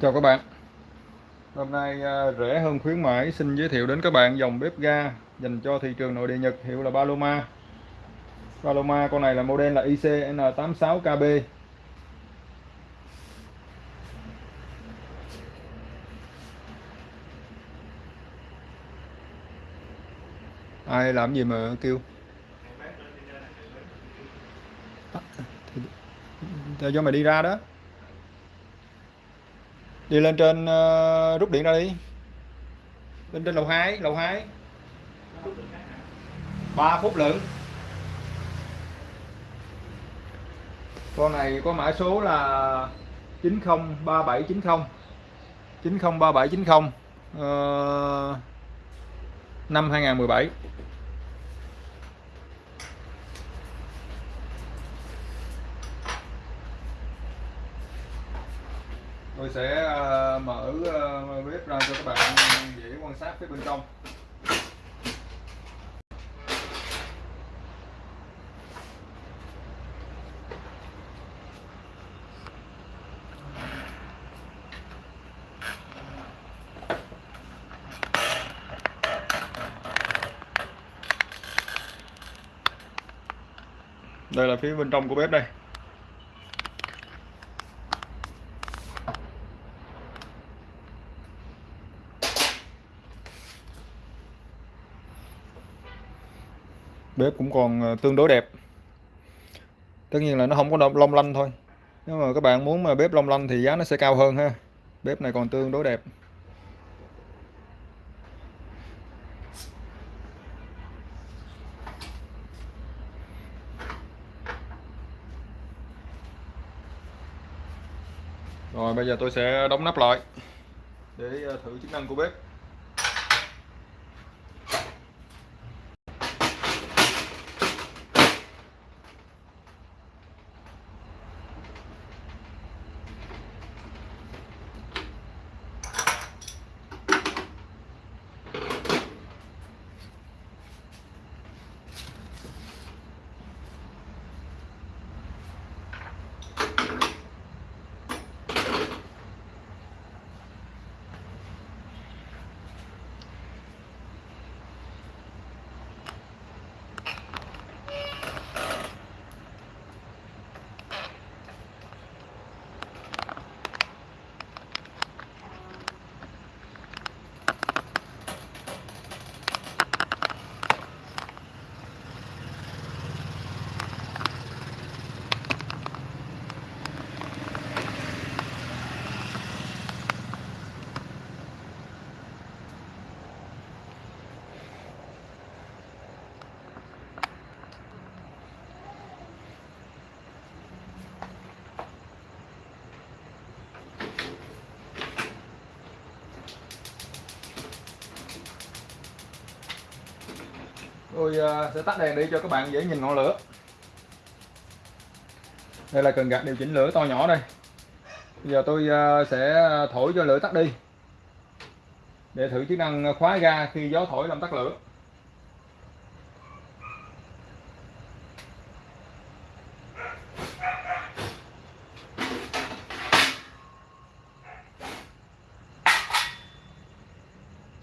Chào các bạn. Hôm nay à, rẻ hơn khuyến mãi, xin giới thiệu đến các bạn dòng bếp ga dành cho thị trường nội địa Nhật, hiệu là Paloma. Paloma, con này là model là ICN86KB Ai làm gì mà kêu? À, Theo cho mày đi ra đó đi lên trên uh, rút điện ra đi. Lên trên lầu 2 lầu 2 3 phút lượng con này có mã số là 903790 903790 uh, năm 2017 tôi sẽ ờ, mở ờ, bếp ra cho các bạn dễ quan sát phía bên trong. Đây là phía bên trong của bếp đây. Bếp cũng còn ờ, tương đối đẹp. Tất nhiên là nó không có long lanh thôi. Nếu mà các bạn muốn mà bếp long lanh thì giá nó sẽ cao hơn ha. Bếp này còn tương đối đẹp. Rồi, bây giờ tôi sẽ đóng nắp lại để ờ, thử chức năng của bếp. Tôi ờ, sẽ tắt đèn đi cho các bạn dễ nhìn ngọn lửa. Đây là cần gạt điều chỉnh lửa to nhỏ đây. Bây giờ tôi ờ, sẽ thổi cho lửa tắt đi. Để thử chức năng khóa ga khi gió thổi làm tắt lửa.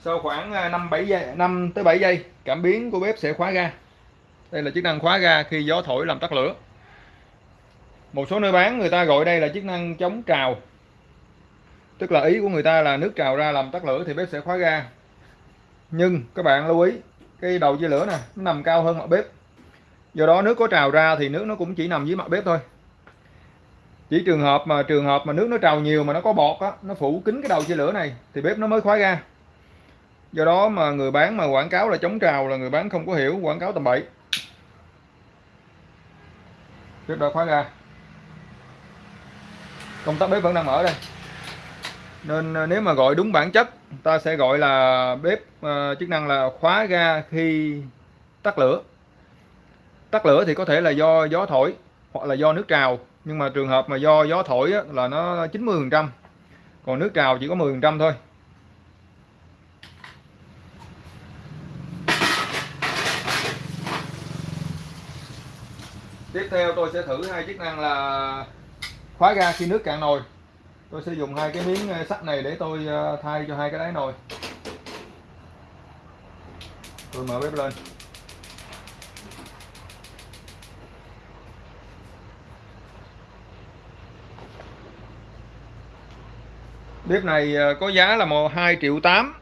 Sau khoảng à, 5 7 giây 5 tới 7 giây, cảm biến của bếp sẽ khóa ga. Đây là chức năng khóa ga khi gió thổi làm tắt lửa. Một số nơi bán, người ta gọi đây là chức năng chống trào. Tức là ý của người ta là nước trào ra làm tắt lửa thì bếp sẽ khóa ga. Nhưng các bạn lưu ý, cái đầu chia lửa nè, nó nằm cao hơn mặt bếp. Do đó nước có trào ra thì nước nó cũng chỉ nằm dưới mặt bếp thôi. Chỉ trường hợp mà, trường hợp mà nước nó trào nhiều mà nó có bọt á, nó phủ kín cái đầu chia lửa này thì bếp nó mới khóa ga do đó mà người bán mà quảng cáo là chống trào là người bán không có hiểu quảng cáo tầm bậy. Bếp đã khóa ra. Công tắc bếp vẫn đang mở đây. Nên ờ, nếu mà gọi đúng bản chất ta sẽ gọi là bếp uh, chức năng là khóa ga khi tắt lửa. Tắt lửa thì có thể là do gió thổi hoặc là do nước trào nhưng mà trường hợp mà do gió thổi á, là nó 90 phần trăm còn nước trào chỉ có 10 phần trăm thôi. Tiếp theo tôi sẽ thử hai chức năng là khóa ga khi nước cạn nồi. Tôi sẽ dùng hai cái miếng ờ, sắt này để tôi ờ, thay cho hai cái đáy nồi. Tôi mở bếp lên. Bếp này ờ, có giá là một hai triệu tám.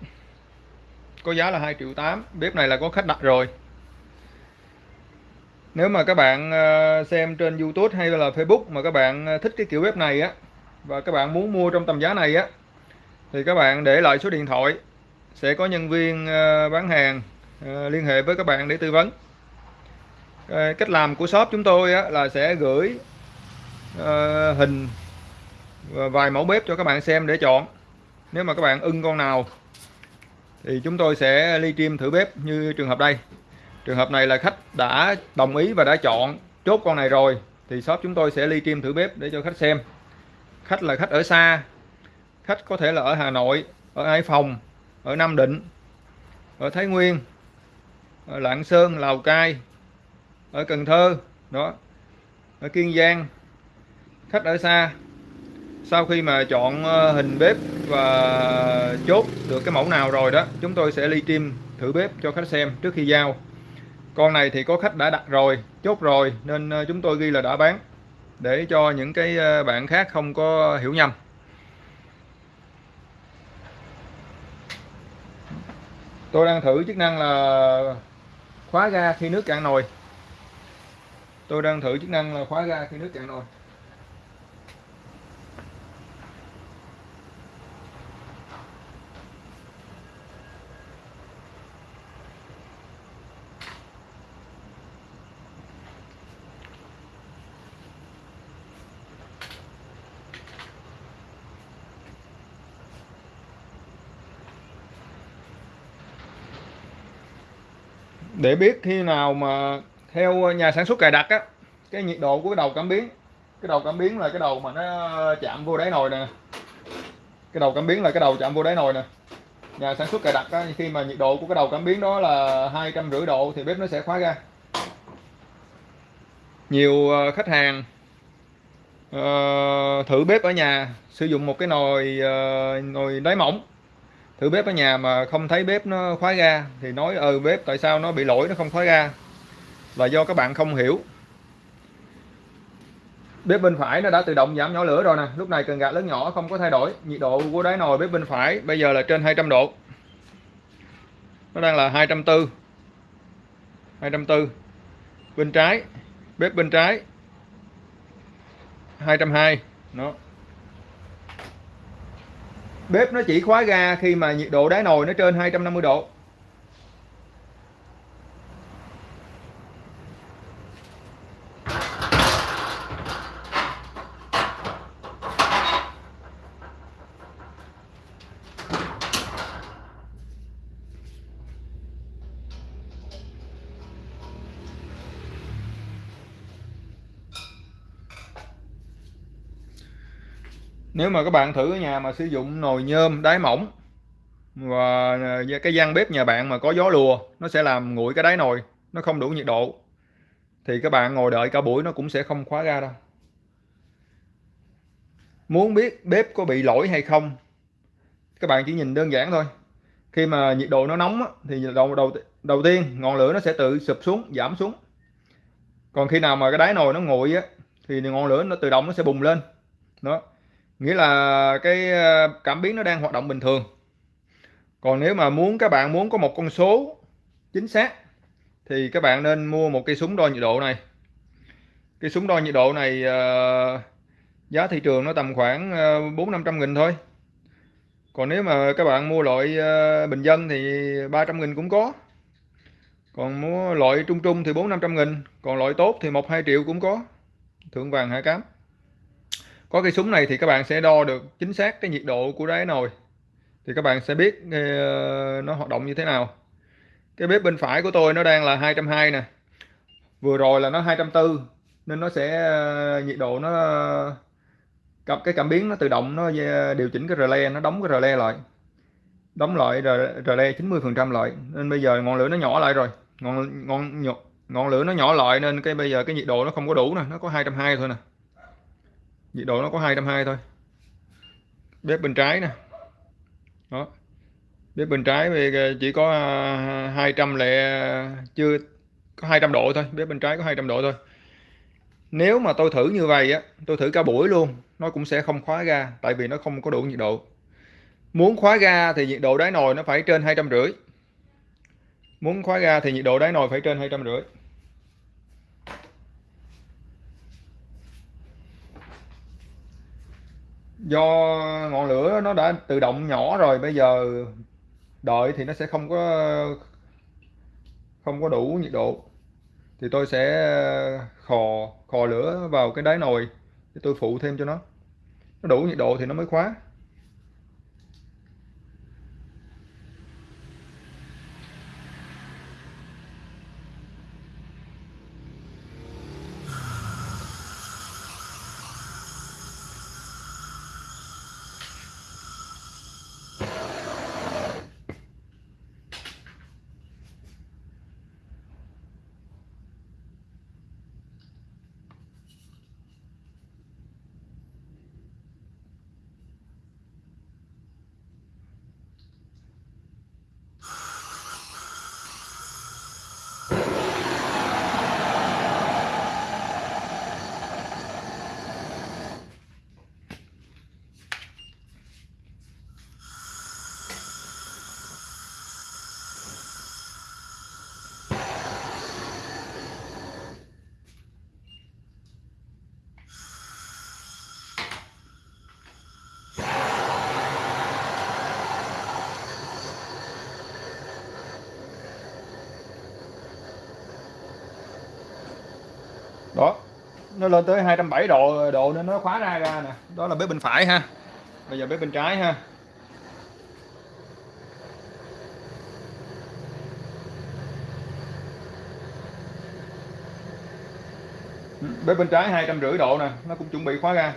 Có giá là 2 triệu 8 bếp này là có khách đặt rồi nếu mà các bạn ờ, xem trên YouTube hay là Facebook mà các bạn ờ, thích cái kiểu bếp này á và các bạn muốn mua trong tầm giá này á thì các bạn để lại số điện thoại sẽ có nhân viên ờ, bán hàng liên hệ với các bạn để tư vấn. Cách làm của shop chúng tôi á, là sẽ gửi hình và vài mẫu bếp cho các bạn xem để chọn. Nếu mà các bạn ưng con nào thì chúng tôi sẽ ly stream thử bếp như trường hợp đây trường hợp này là khách đã đồng ý và đã chọn chốt con này rồi, thì shop chúng tôi sẽ ly kim thử bếp để cho khách xem. Khách là khách ở xa, khách có thể là ở Hà Nội, ở Hải Phòng, ở Nam Định, ở Thái Nguyên, ở Lạng Sơn, Lào Cai, ở Cần Thơ, đó, ở Kiên Giang. Khách ở xa, sau khi mà chọn ờ, hình bếp và chốt được cái mẫu nào rồi đó, chúng tôi sẽ ly stream thử bếp cho khách xem trước khi giao con này thì có khách đã đặt rồi, chốt rồi, nên ờ, chúng tôi ghi là đã bán, để cho những cái ờ, bạn khác không có hiểu nhầm. Tôi đang thử chức năng là khóa ga khi nước cạn nồi. Tôi đang thử chức năng là khóa ga khi nước cạn nồi. Để biết khi nào mà theo nhà sản xuất cài đặt á cái nhiệt độ của cái đầu cảm biến cái đầu cảm biến là cái đầu mà nó chạm vô đáy nồi nè. Cái đầu cảm biến là cái đầu chạm vô đáy nồi nè. Nhà sản xuất cài đặt á, khi mà nhiệt độ của cái đầu cảm biến đó là hai trăm rưỡi độ thì bếp nó sẽ khóa ra. Nhiều ờ, khách hàng uh, thử bếp ở nhà sử dụng một cái nồi uh, nồi đáy mỏng thử bếp ở nhà mà không thấy bếp nó khóa ga thì nói ừ bếp, tại sao nó bị lỗi, nó không khóa ga? Là do các bạn không hiểu. Bếp bên phải nó đã tự động giảm nhỏ lửa rồi nè. Lúc này cần gạt lớn nhỏ, không có thay đổi. Nhiệt độ của đáy nồi bếp bên phải bây giờ là trên 200 độ. Nó đang là 240 240 bên trái, bếp bên trái 220 nó bếp nó chỉ khóa ga khi mà nhiệt độ đáy nồi nó trên 250 độ. Nếu mà các bạn thử ở nhà mà sử dụng nồi nhôm, đáy mỏng, và à, cái gian bếp nhà bạn mà có gió lùa, nó sẽ làm nguội cái đáy nồi, nó không đủ nhiệt độ, thì các bạn ngồi đợi cả buổi nó cũng sẽ không khóa ra đâu. Muốn biết bếp có bị lỗi hay không, các bạn chỉ nhìn đơn giản thôi. Khi mà nhiệt độ nó nóng thì đầu đầu đầu tiên ngọn lửa nó sẽ tự sụp xuống, giảm xuống. Còn khi nào mà cái đáy nồi nó nguội á, thì ngọn lửa nó tự động nó sẽ bùng lên. Đó nghĩa là cái ờ, cảm biến nó đang hoạt động bình thường. Còn nếu mà muốn các bạn muốn có một con số chính xác thì các bạn nên mua một cây súng đo nhiệt độ này. Cái súng đo nhiệt độ này uh, giá thị trường nó tầm khoảng uh, bốn năm trăm nghìn thôi. Còn nếu mà các bạn mua loại uh, bình dân thì 300 nghìn cũng có. Còn mua loại trung trung thì bốn năm trăm nghìn còn loại tốt thì một hai triệu cũng có. Thượng vàng hạ cám có cái súng này thì các bạn sẽ đo được chính xác cái nhiệt độ của đáy nồi. Thì các bạn sẽ biết ờ, nó hoạt động như thế nào. Cái bếp bên phải của tôi nó đang là 220 nè. Vừa rồi là nó 240 nên nó sẽ ờ, nhiệt độ nó, cặp, cái cảm biến nó tự động nó ờ, điều chỉnh cái relay, nó đóng cái relay lại. Đóng lại relay 90 phần trăm lại. Nên bây giờ ngọn lửa nó nhỏ lại rồi. Ngọn ngọn ngọn lửa nó nhỏ lại nên cái bây giờ cái nhiệt độ nó không có đủ nè, nó có 220 thôi nè nhiệt độ nó có 220 thôi. Bếp bên trái nè. Đó. Bếp bên trái thì ờ, chỉ có ờ, 200 lệ chưa, có 200 độ thôi. Bếp bên trái có 200 độ thôi. Nếu mà tôi thử như vậy á, tôi thử cả buổi luôn, nó cũng sẽ không khóa ga, tại vì nó không có đủ nhiệt độ. Muốn khóa ga thì nhiệt độ đáy nồi nó phải trên hai trăm rưỡi. Muốn khóa ga thì nhiệt độ đáy nồi phải trên hai trăm rưỡi. Do ngọn lửa nó đã tự động nhỏ rồi, bây giờ đợi thì nó sẽ không có không có đủ nhiệt độ. Thì tôi sẽ ờ, khò khò lửa vào cái đáy nồi để tôi phụ thêm cho nó. Nó đủ nhiệt độ thì nó mới khóa. Đó. Nó lên tới 270 độ độ nên nó khóa ra ra nè. Đó là bếp bên phải ha. Bây giờ bếp bên trái ha. Bếp bên trái hai trăm rưỡi độ nè, nó cũng chuẩn bị khóa ra.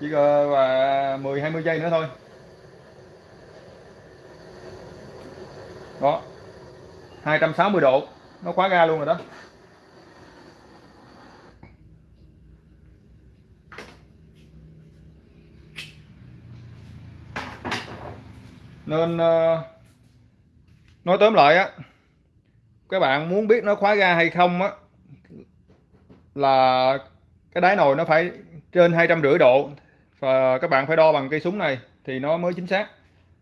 Chỉ là 10 20 giây nữa thôi. Đó. 260 độ, nó khóa ra luôn rồi đó. Nên uh, nói tóm lại á các bạn muốn biết nó khóa ga hay không á là cái đáy nồi nó phải trên hai trăm rưỡi độ và các bạn phải đo bằng cây súng này thì nó mới chính xác.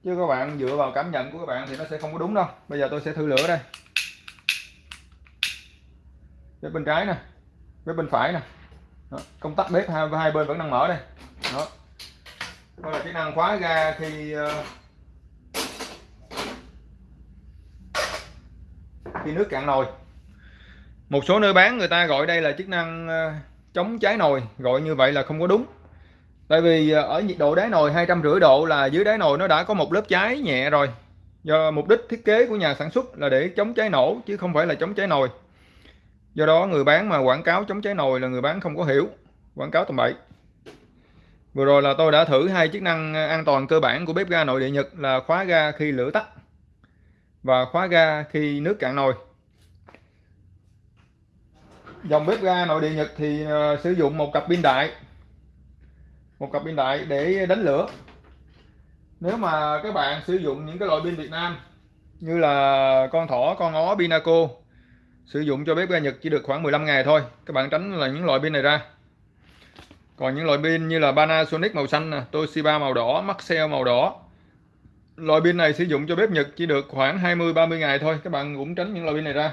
Chứ các bạn dựa vào cảm nhận của các bạn thì nó sẽ không có đúng đâu. Bây giờ tôi sẽ thử lửa đây. Bếp bên trái nè bếp bên phải nè. Đó, công tắc bếp hai, hai bên vẫn đang mở đây. Đó. Đó là chức năng khóa ga khi uh, khi nước cạn nồi. Một số nơi bán người ta gọi đây là chức năng ờ, chống cháy nồi, gọi như vậy là không có đúng. Tại vì ờ, ở nhiệt độ đáy nồi hai trăm rưỡi độ là dưới đáy nồi nó đã có một lớp cháy nhẹ rồi. Do mục đích thiết kế của nhà sản xuất là để chống cháy nổ, chứ không phải là chống cháy nồi. Do đó người bán mà quảng cáo chống cháy nồi là người bán không có hiểu. Quảng cáo tầm bậy. Vừa rồi là tôi đã thử hai chức năng ờ, an toàn cơ bản của bếp ga nội địa Nhật là khóa ga khi lửa tắt và khóa ga khi nước cạn nồi. Dòng bếp ga nội địa Nhật thì uh, sử dụng một cặp pin đại. Một cặp pin đại để đánh lửa. Nếu mà các bạn sử dụng những cái loại pin Việt Nam như là con thỏ con ó Pinaco sử dụng cho bếp ga Nhật chỉ được khoảng 15 ngày thôi. Các bạn tránh là những loại pin này ra. Còn những loại pin như là Panasonic màu xanh Toshiba màu đỏ Maxell màu đỏ loại pin này sử dụng cho bếp Nhật chỉ được khoảng 20-30 ngày thôi. Các bạn cũng tránh những loại pin này ra.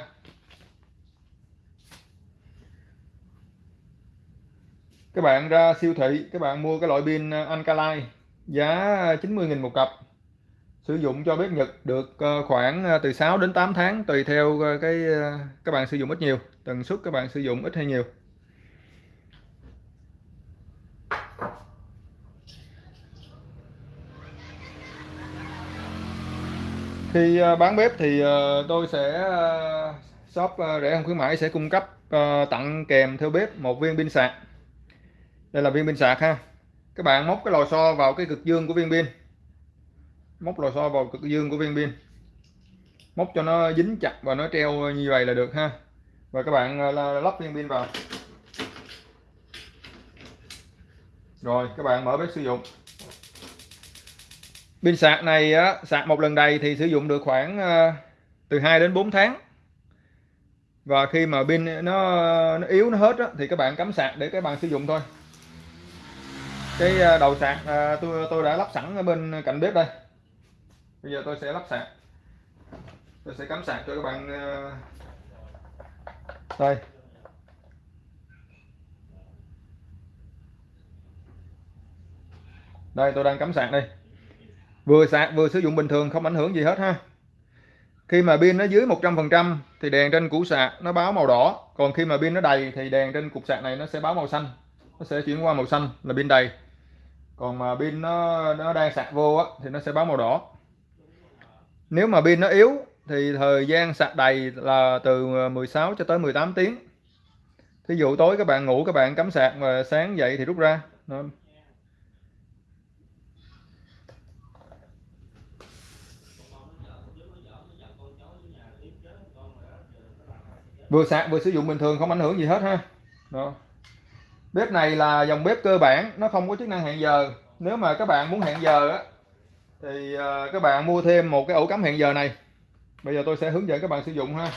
Các bạn ra siêu thị, các bạn mua cái loại pin à, Alkaline, giá 90.000 một cặp. Sử dụng cho bếp Nhật được à, khoảng à, từ 6 đến 8 tháng, tùy theo cái các bạn sử dụng ít nhiều, tần suất các bạn sử dụng ít hay nhiều. Khi à, bán bếp thì à, tôi sẽ à, shop rẻ hơn khuyến mãi, sẽ cung cấp tặng kèm theo bếp một viên pin sạc. Đây là viên pin sạc ha. Các bạn móc cái lò xo vào cái cực dương của viên pin. Móc lò xo vào cực dương của viên pin. Móc cho nó dính chặt và nó treo như vậy là được ha. Và các bạn lắp viên pin vào. Rồi, các bạn mở bếp sử dụng pin sạc này á, sạc một lần đầy thì sử dụng được khoảng ờ, từ 2 đến 4 tháng. Và khi mà pin nó, nó yếu nó hết á, thì các bạn cắm sạc để các bạn sử dụng thôi. Cái ờ, đầu sạc ờ, tôi tôi đã lắp sẵn ở bên cạnh bếp đây. Bây giờ tôi sẽ lắp sạc. Tôi sẽ cắm sạc cho các bạn đây. Đây tôi đang cắm sạc đây vừa sạc vừa sử dụng bình thường không ảnh hưởng gì hết ha. Khi mà pin nó dưới 100% thì đèn trên củ sạc nó báo màu đỏ. Còn khi mà pin nó đầy thì đèn trên cục sạc này nó sẽ báo màu xanh. Nó sẽ chuyển qua màu xanh là pin đầy. Còn mà pin nó nó đang sạc vô á, thì nó sẽ báo màu đỏ. Nếu mà pin nó yếu thì thời gian sạc đầy là từ ờ, 16 cho tới 18 tiếng. Thí dụ tối các bạn ngủ các bạn cắm sạc và sáng dậy thì rút ra. Vừa sạc vừa sử dụng bình thường không ảnh hưởng gì hết ha. Đó. bếp này là dòng bếp cơ bản nó không có chức năng hẹn giờ. Nếu mà các bạn muốn hẹn giờ á thì ờ, các bạn mua thêm một cái ổ cắm hẹn giờ này. Bây giờ tôi sẽ hướng dẫn các bạn sử dụng ha.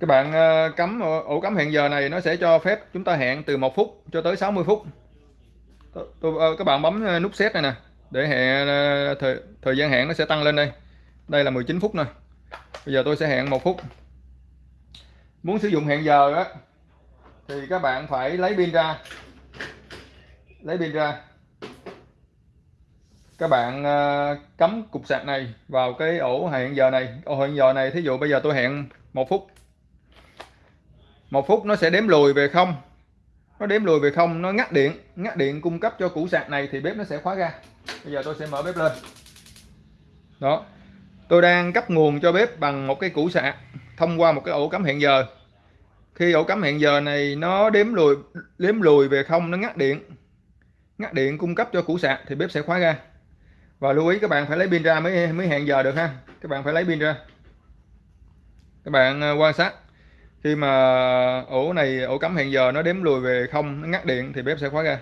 Các bạn ờ, cắm ổ cắm hẹn giờ này nó sẽ cho phép chúng ta hẹn từ 1 phút cho tới 60 phút. Tôi, ờ, các bạn bấm nút set này nè để hẹn thời, thời gian hẹn nó sẽ tăng lên đây đây là 19 phút nè. Bây giờ tôi sẽ hẹn một phút. Muốn sử dụng hẹn giờ á, thì các bạn phải lấy pin ra. Lấy pin ra. Các bạn ờ, cắm cục sạc này vào cái ổ hẹn giờ này. Ổ hẹn giờ này, thí dụ bây giờ tôi hẹn một phút. Một phút nó sẽ đếm lùi về không. Nó đếm lùi về không, nó ngắt điện. Ngắt điện cung cấp cho củ sạc này thì bếp nó sẽ khóa ra. Bây giờ tôi sẽ mở bếp lên. Đó tôi đang cấp nguồn cho bếp bằng một cái củ sạc thông qua một cái ổ cắm hẹn giờ. Khi ổ cắm hẹn giờ này nó đếm lùi đếm lùi về không, nó ngắt điện. Ngắt điện cung cấp cho củ sạc thì bếp sẽ khóa ra. Và lưu ý các bạn phải lấy pin ra mới mới hẹn giờ được ha. Các bạn phải lấy pin ra. Các bạn ờ, quan sát. Khi mà ổ này, ổ cắm hẹn giờ nó đếm lùi về không, nó ngắt điện thì bếp sẽ khóa ra.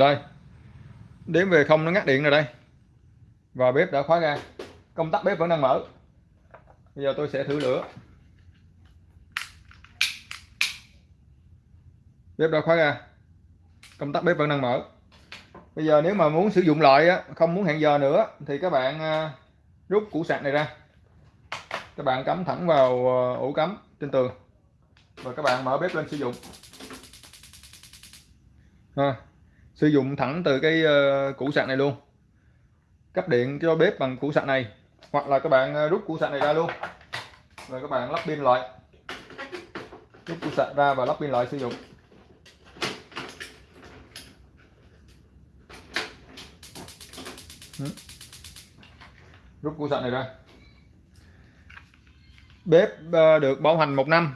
Đây. Đếm về không nó ngắt điện rồi đây. Và bếp đã khóa ra công tắc bếp vẫn đang mở. Bây giờ tôi sẽ thử lửa. Bếp đã khóa ra công tắc bếp vẫn đang mở. Bây giờ nếu mà muốn sử dụng lại không muốn hẹn giờ nữa, thì các bạn à, rút củ sạc này ra. Các bạn cắm thẳng vào à, ổ cắm trên tường. Và các bạn mở bếp lên sử dụng. Ha sử dụng thẳng từ cái ờ, củ sạc này luôn. Cấp điện cho bếp bằng củ sạc này, hoặc là các bạn ờ, rút củ sạc này ra luôn. Rồi các bạn lắp pin lại. Rút củ sạc ra và lắp pin lại sử dụng. Ừ. Rút củ sạc này ra. Bếp ờ, được bảo hành một năm.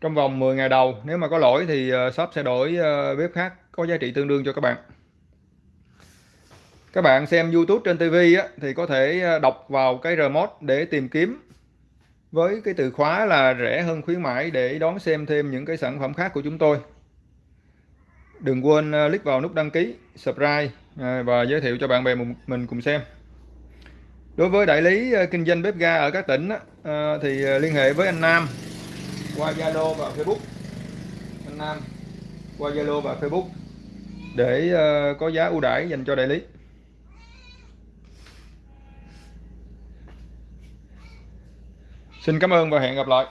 Trong vòng 10 ngày đầu, nếu mà có lỗi thì shop sẽ đổi bếp khác có giá trị tương đương cho các bạn. Các bạn xem YouTube trên TV á, thì có thể ờ, đọc vào cái remote để tìm kiếm. Với cái từ khóa là rẻ hơn khuyến mãi để đón xem thêm những cái sản phẩm khác của chúng tôi. Đừng quên ờ, click vào nút đăng ký subscribe ờ, và giới thiệu cho bạn bè mình cùng xem. Đối với đại lý kinh doanh bếp ga ở các tỉnh thì liên hệ với anh Nam qua Zalo và Facebook. Anh Nam qua Zalo và Facebook để ờ, có giá ưu đãi dành cho đại lý. Xin cảm ơn và hẹn gặp lại.